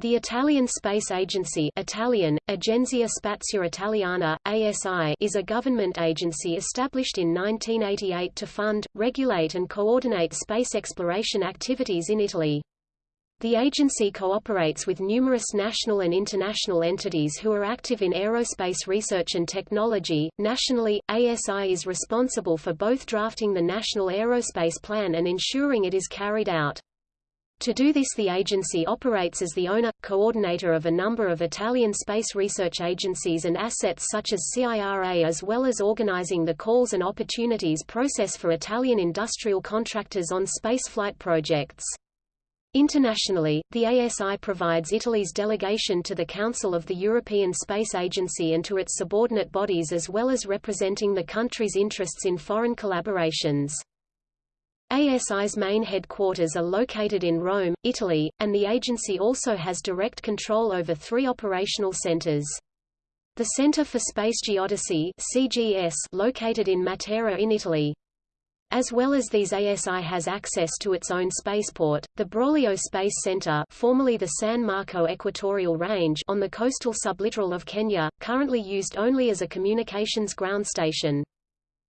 The Italian Space Agency Italian, Agenzia Spaziale Italiana, ASI is a government agency established in 1988 to fund, regulate and coordinate space exploration activities in Italy. The agency cooperates with numerous national and international entities who are active in aerospace research and technology. Nationally, ASI is responsible for both drafting the National Aerospace Plan and ensuring it is carried out. To do this the agency operates as the owner, coordinator of a number of Italian space research agencies and assets such as CIRA as well as organizing the calls and opportunities process for Italian industrial contractors on spaceflight projects. Internationally, the ASI provides Italy's delegation to the Council of the European Space Agency and to its subordinate bodies as well as representing the country's interests in foreign collaborations. ASI's main headquarters are located in Rome, Italy, and the agency also has direct control over three operational centers. The Center for Space Geodesy CGS located in Matera in Italy. As well as these ASI has access to its own spaceport, the Broglio Space Center formerly the San Marco Equatorial Range on the coastal sublittoral of Kenya, currently used only as a communications ground station.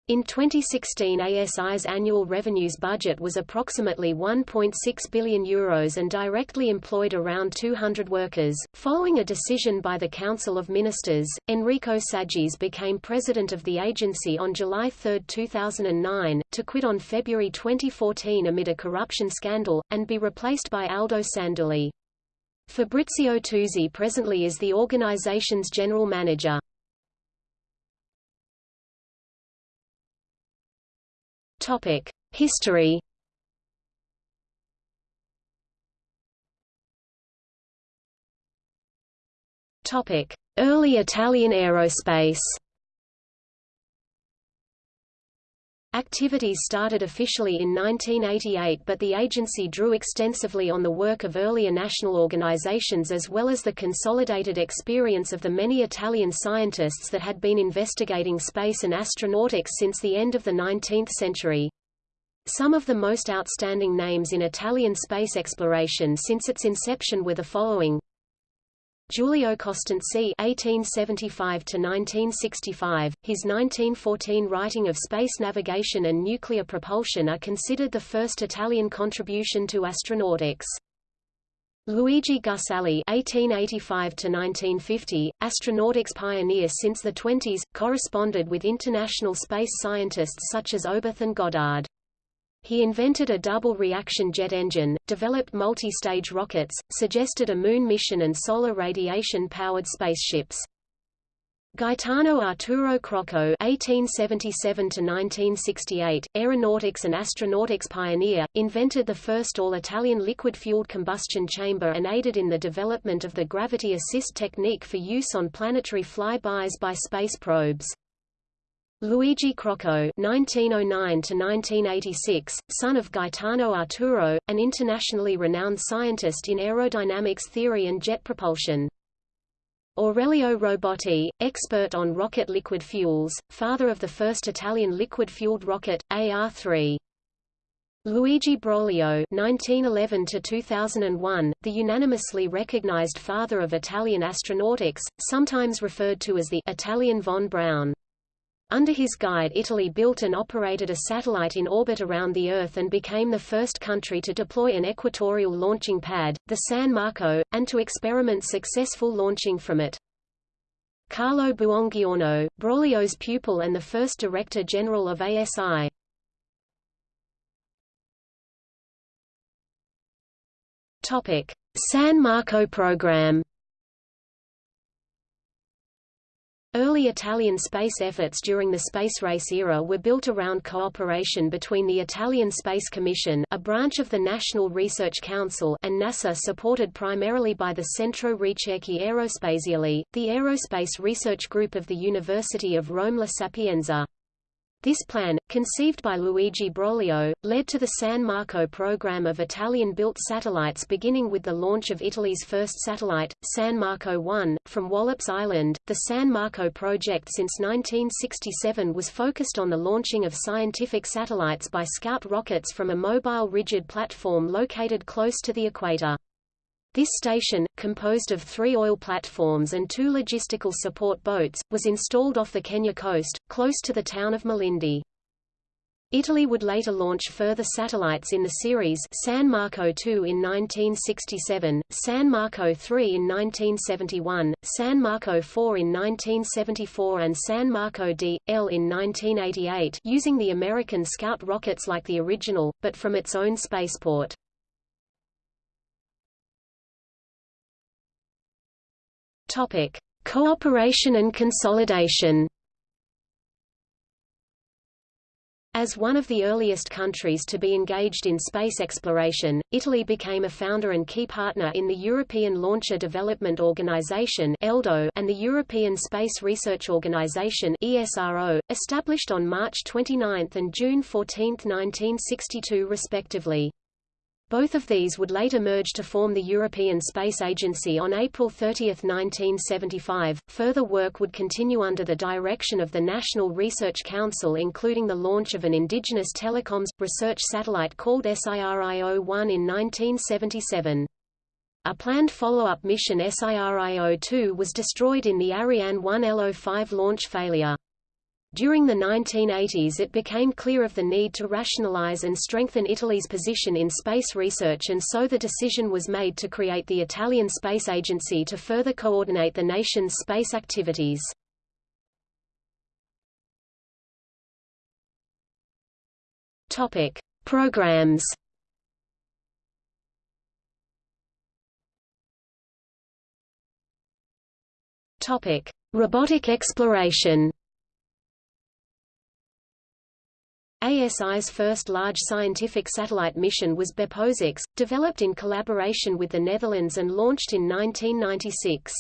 In 2016 ASI's annual revenues budget was approximately 1.6 billion euros and directly employed around 200 workers. Following a decision by the Council of Ministers, Enrico Saggese became president of the agency on July 3, 2009, to quit on February 2014 amid a corruption scandal, and be replaced by Aldo Sandulli. Fabrizio Tuzi presently is the organization's general manager. Topic: History. Topic: Early Italian aerospace. Activities started officially in 1988 but the agency drew extensively on the work of earlier national organizations as well as the consolidated experience of the many Italian scientists that had been investigating space and astronautics since the end of the 19th century. Some of the most outstanding names in Italian space exploration since its inception were the following Giulio Costanzi (1875–1965), his 1914 writing of space navigation and nuclear propulsion are considered the first Italian contribution to astronautics. Luigi Gussalli (1885–1950), astronautics pioneer since the 20s, corresponded with international space scientists such as Oberth and Goddard. He invented a double reaction jet engine, developed multi-stage rockets, suggested a moon mission and solar radiation-powered spaceships. Gaetano Arturo Crocco (1877–1968), aeronautics and astronautics pioneer, invented the first all-Italian liquid-fueled combustion chamber and aided in the development of the gravity assist technique for use on planetary flybys by space probes. Luigi Crocco (1909–1986), son of Gaetano Arturo, an internationally renowned scientist in aerodynamics theory and jet propulsion. Aurelio Robotti, expert on rocket liquid fuels, father of the first Italian liquid-fueled rocket, AR-3. Luigi Broglio (1911–2001), the unanimously recognized father of Italian astronautics, sometimes referred to as the Italian von Braun. Under his guide Italy built and operated a satellite in orbit around the Earth and became the first country to deploy an equatorial launching pad, the San Marco, and to experiment successful launching from it. Carlo Buongiorno, Broglio's pupil and the first Director General of ASI. San Marco program Early Italian space efforts during the space race era were built around cooperation between the Italian Space Commission a branch of the National Research Council and NASA supported primarily by the Centro Ricerche Aerospaziali, the aerospace research group of the University of Rome La Sapienza. This plan, conceived by Luigi Broglio, led to the San Marco program of Italian-built satellites beginning with the launch of Italy's first satellite, San Marco 1, from Wallops Island. The San Marco project since 1967 was focused on the launching of scientific satellites by Scout rockets from a mobile rigid platform located close to the equator. This station, composed of three oil platforms and two logistical support boats, was installed off the Kenya coast, close to the town of Malindi. Italy would later launch further satellites in the series San Marco II in 1967, San Marco III in 1971, San Marco IV in 1974 and San Marco D.L in 1988 using the American Scout rockets like the original, but from its own spaceport. Topic: Cooperation and consolidation. As one of the earliest countries to be engaged in space exploration, Italy became a founder and key partner in the European Launcher Development Organization and the European Space Research Organization established on March 29 and June 14, 1962 respectively. Both of these would later merge to form the European Space Agency on April 30, 1975. Further work would continue under the direction of the National Research Council, including the launch of an indigenous telecoms research satellite called SIRIO-1 in 1977. A planned follow-up mission SIRIO-2 was destroyed in the Ariane 1 LO5 launch failure. During the 1980s it became clear of the need to rationalize and strengthen Italy's position in space research and so the decision was made to create the Italian Space Agency to further coordinate the nation's space activities. Topic: Programs. Topic: Robotic exploration. ASI's first large scientific satellite mission was BeppoSAX, developed in collaboration with the Netherlands and launched in 1996.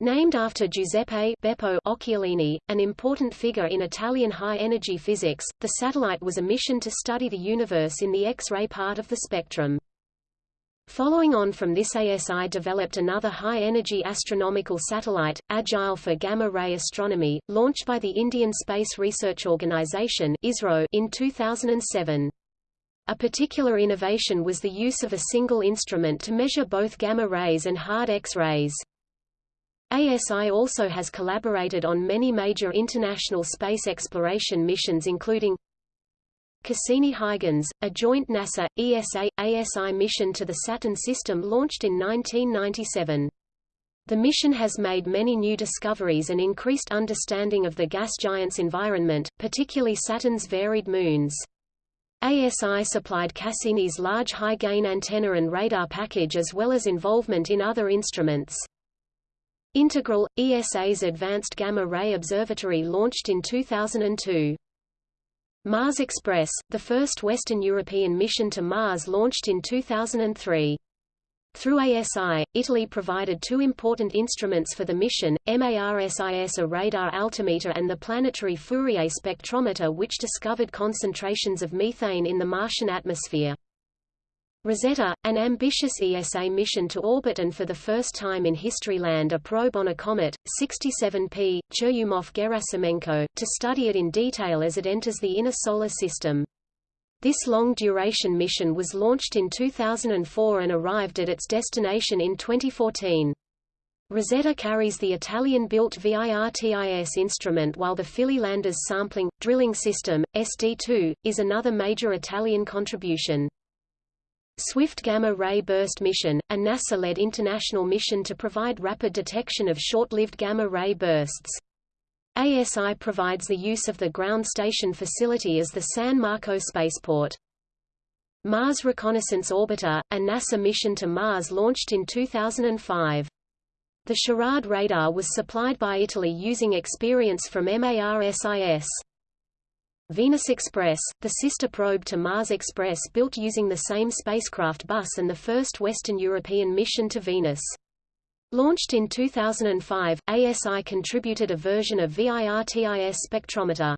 Named after Giuseppe Beppo Occhialini, an important figure in Italian high-energy physics, the satellite was a mission to study the universe in the X-ray part of the spectrum. Following on from this ASI developed another high-energy astronomical satellite, Agile for Gamma-ray Astronomy, launched by the Indian Space Research Organisation in 2007. A particular innovation was the use of a single instrument to measure both gamma rays and hard X-rays. ASI also has collaborated on many major international space exploration missions including Cassini-Huygens, a joint NASA-ESA-ASI mission to the Saturn system launched in 1997. The mission has made many new discoveries and increased understanding of the gas giant's environment, particularly Saturn's varied moons. ASI supplied Cassini's large high-gain antenna and radar package as well as involvement in other instruments. Integral, ESA's Advanced Gamma Ray Observatory launched in 2002. Mars Express, the first Western European mission to Mars launched in 2003. Through ASI, Italy provided two important instruments for the mission, MARSIS a radar altimeter and the planetary Fourier spectrometer which discovered concentrations of methane in the Martian atmosphere. Rosetta, an ambitious ESA mission to orbit and for the first time in history land a probe on a comet, 67P, Churyumov-Gerasimenko, to study it in detail as it enters the inner solar system. This long-duration mission was launched in 2004 and arrived at its destination in 2014. Rosetta carries the Italian-built VIRTIS instrument while the Philae Landers Sampling, Drilling System, SD2, is another major Italian contribution. Swift Gamma Ray Burst Mission, a NASA-led international mission to provide rapid detection of short-lived gamma ray bursts. ASI provides the use of the ground station facility as the San Marco spaceport. Mars Reconnaissance Orbiter, a NASA mission to Mars launched in 2005. The SHARAD radar was supplied by Italy using experience from MARSIS. Venus Express, the sister probe to Mars Express built using the same spacecraft bus and the first Western European mission to Venus. Launched in 2005, ASI contributed a version of VIRTIS spectrometer.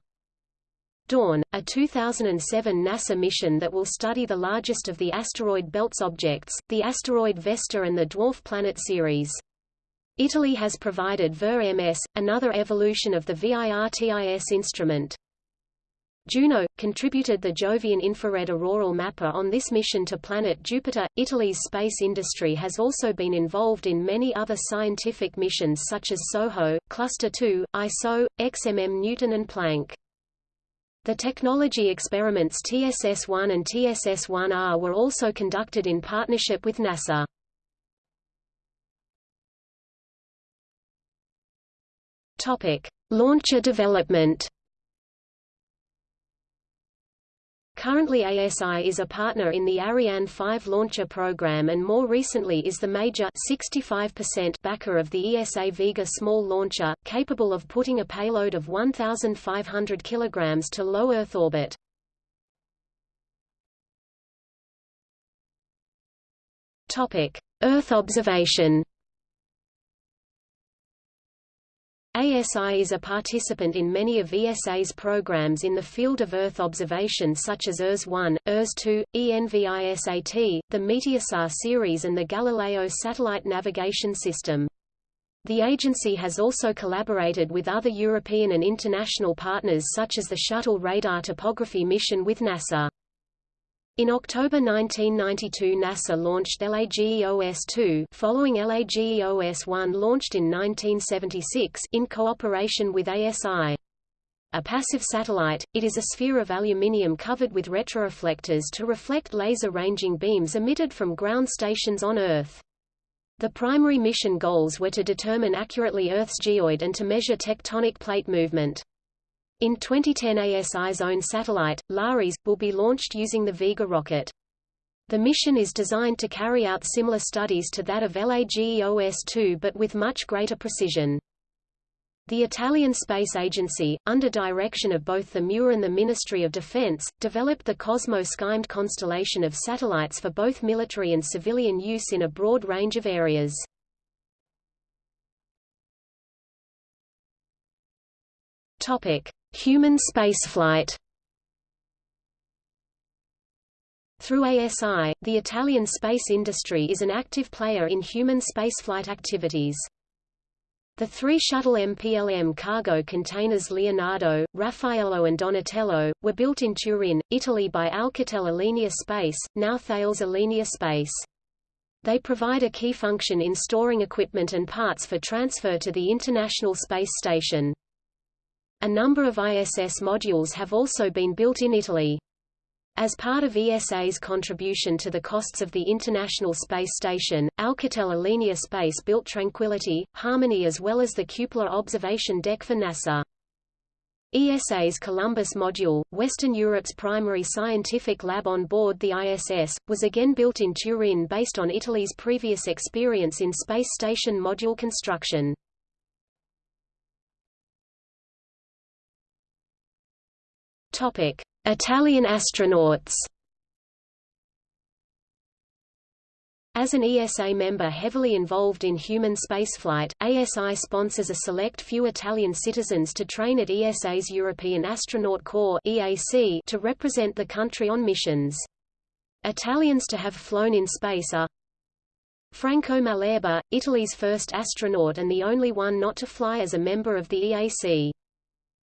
Dawn, a 2007 NASA mission that will study the largest of the asteroid belts objects, the asteroid Vesta and the dwarf planet Ceres. Italy has provided VIR-MS, another evolution of the VIRTIS instrument. Juno, contributed the Jovian infrared auroral mapper on this mission to planet Jupiter. Italy's space industry has also been involved in many other scientific missions such as SOHO, Cluster 2, ISO, XMM Newton and Planck. The technology experiments TSS-1 and TSS-1R were also conducted in partnership with NASA. Topic: Launcher development. Currently ASI is a partner in the Ariane 5 launcher program and more recently is the major 65% backer of the ESA Vega small launcher, capable of putting a payload of 1,500 kg to low Earth orbit. Earth observation ASI is a participant in many of ESA's programs in the field of Earth observation such as ERS-1, ERS-2, ENVISAT, the Meteosat series and the Galileo satellite navigation system. The agency has also collaborated with other European and international partners such as the Shuttle Radar Topography mission with NASA. In October 1992 NASA launched LAGEOS-2 following LAGEOS-1 launched in 1976 in cooperation with ASI. A passive satellite, it is a sphere of aluminium covered with retroreflectors to reflect laser-ranging beams emitted from ground stations on Earth. The primary mission goals were to determine accurately Earth's geoid and to measure tectonic plate movement. In 2010 ASI's own satellite, LARES, will be launched using the Vega rocket. The mission is designed to carry out similar studies to that of LAGEOS-2 but with much greater precision. The Italian Space Agency, under direction of both the MUA and the Ministry of Defense, developed the Cosmo-SkyMed constellation of satellites for both military and civilian use in a broad range of areas. Topic: Human spaceflight Through ASI, the Italian space industry is an active player in human spaceflight activities. The three shuttle MPLM cargo containers Leonardo, Raffaello and Donatello, were built in Turin, Italy by Alcatel Alenia Space, now Thales Alenia Space. They provide a key function in storing equipment and parts for transfer to the International Space Station. A number of ISS modules have also been built in Italy. As part of ESA's contribution to the costs of the International Space Station, Alcatel Alenia Space built Tranquility, Harmony as well as the cupola observation deck for NASA. ESA's Columbus module, Western Europe's primary scientific lab on board the ISS, was again built in Turin based on Italy's previous experience in space station module construction. Topic: Italian astronauts. As an ESA member heavily involved in human spaceflight, ASI sponsors a select few Italian citizens to train at ESA's European Astronaut Corps (EAC) to represent the country on missions. Italians to have flown in space are Franco Malerba, Italy's first astronaut and the only one not to fly as a member of the EAC.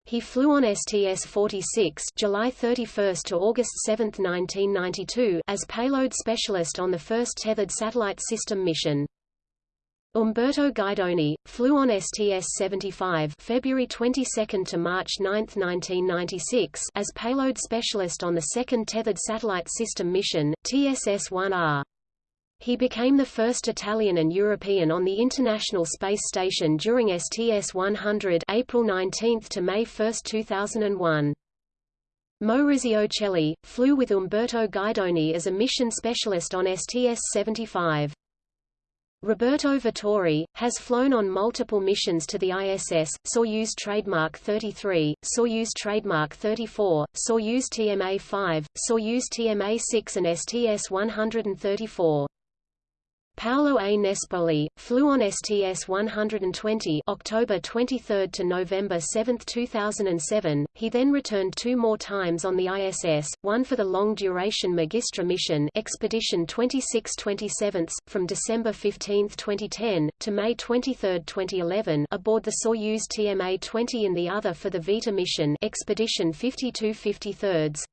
He flew on STS-46 July 31 to August 7, 1992 as payload specialist on the first tethered satellite system mission. Umberto Guidoni, flew on STS-75 February 22 to March 9, 1996 as payload specialist on the second tethered satellite system mission, TSS-1R. He became the first Italian and European on the International Space Station during STS-100 April 19 to May 1, 2001. Maurizio Cheli, flew with Umberto Guidoni as a mission specialist on STS-75. Roberto Vittori, has flown on multiple missions to the ISS, Soyuz Trademark 33, Soyuz Trademark 34, Soyuz TMA-5, Soyuz TMA-6 and STS-134. Paolo A. Nespoli, flew on STS-120 October 23 to November 7, 2007. He then returned two more times on the ISS, one for the long-duration Magistra mission Expedition 26-27, from December 15, 2010, to May 23, 2011 aboard the Soyuz TMA-20 and the other for the Vita mission Expedition 52-53.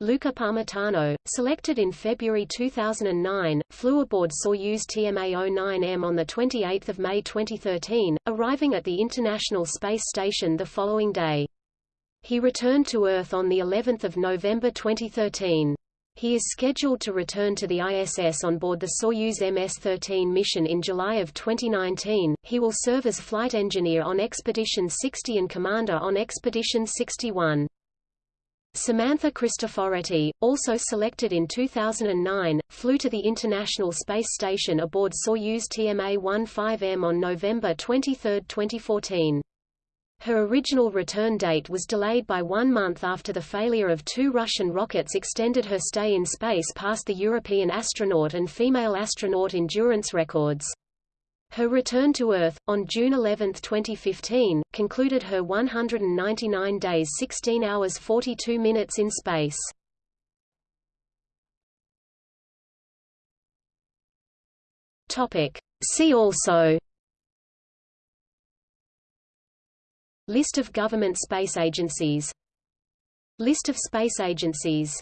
Luca Parmitano, selected in February 2009, flew aboard Soyuz TMA-09M on 28 May 2013, arriving at the International Space Station the following day. He returned to Earth on of November 2013. He is scheduled to return to the ISS on board the Soyuz MS-13 mission in July of 2019. He will serve as flight engineer on Expedition 60 and commander on Expedition 61. Samantha Cristoforetti, also selected in 2009, flew to the International Space Station aboard Soyuz TMA-15M on November 23, 2014. Her original return date was delayed by one month after the failure of two Russian rockets extended her stay in space past the European astronaut and female astronaut endurance records. Her return to Earth, on June 11, 2015, concluded her 199 days 16 hours 42 minutes in space. See also List of government space agencies List of space agencies